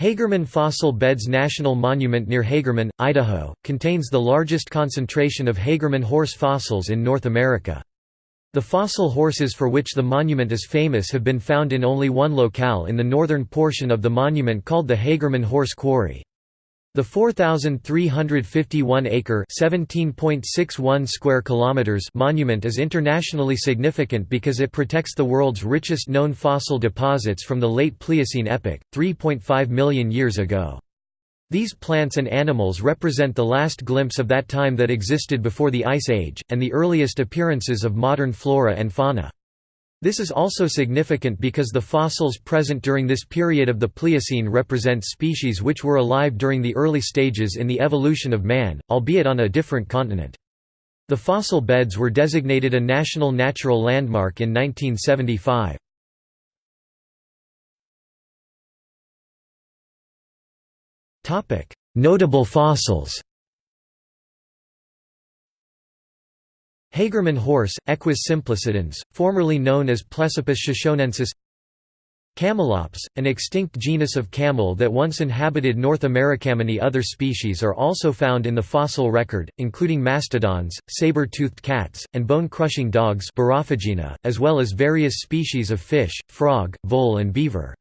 Hagerman Fossil Beds National Monument near Hagerman, Idaho, contains the largest concentration of Hagerman horse fossils in North America. The fossil horses for which the monument is famous have been found in only one locale in the northern portion of the monument called the Hagerman Horse Quarry. The 4,351-acre (17.61 square kilometers) monument is internationally significant because it protects the world's richest known fossil deposits from the late Pliocene epoch, 3.5 million years ago. These plants and animals represent the last glimpse of that time that existed before the Ice Age, and the earliest appearances of modern flora and fauna. This is also significant because the fossils present during this period of the Pliocene represent species which were alive during the early stages in the evolution of man, albeit on a different continent. The fossil beds were designated a National Natural Landmark in 1975. Notable fossils Hagerman horse, Equus simplicidens, formerly known as Plesippus shoshonensis Camelops, an extinct genus of camel that once inhabited North America. Many other species are also found in the fossil record, including mastodons, saber-toothed cats, and bone-crushing dogs as well as various species of fish, frog, vole and beaver.